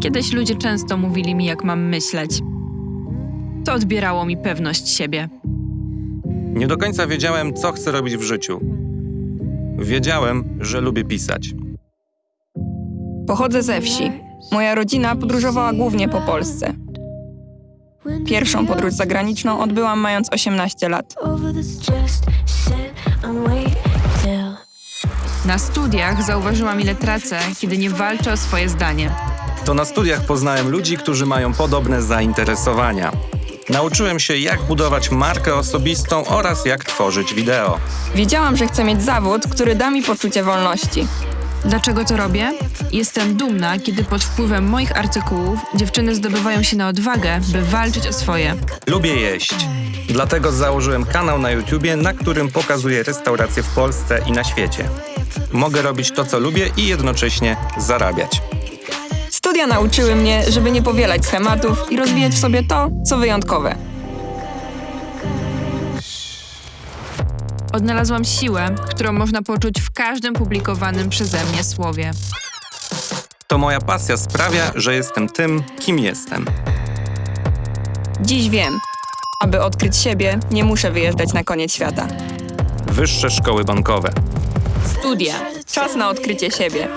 Kiedyś ludzie często mówili mi, jak mam myśleć. To odbierało mi pewność siebie. Nie do końca wiedziałem, co chcę robić w życiu. Wiedziałem, że lubię pisać. Pochodzę ze wsi. Moja rodzina podróżowała głównie po Polsce. Pierwszą podróż zagraniczną odbyłam mając 18 lat. Na studiach zauważyłam, ile tracę, kiedy nie walczę o swoje zdanie. To na studiach poznałem ludzi, którzy mają podobne zainteresowania. Nauczyłem się, jak budować markę osobistą oraz jak tworzyć wideo. Wiedziałam, że chcę mieć zawód, który da mi poczucie wolności. Dlaczego to robię? Jestem dumna, kiedy pod wpływem moich artykułów dziewczyny zdobywają się na odwagę, by walczyć o swoje. Lubię jeść. Dlatego założyłem kanał na YouTubie, na którym pokazuję restauracje w Polsce i na świecie. Mogę robić to, co lubię i jednocześnie zarabiać. Studia nauczyły mnie, żeby nie powielać schematów i rozwijać w sobie to, co wyjątkowe. Odnalazłam siłę, którą można poczuć w każdym publikowanym przeze mnie słowie. To moja pasja sprawia, że jestem tym, kim jestem. Dziś wiem, aby odkryć siebie, nie muszę wyjeżdżać na koniec świata. Wyższe szkoły bankowe. Studia. Czas na odkrycie siebie.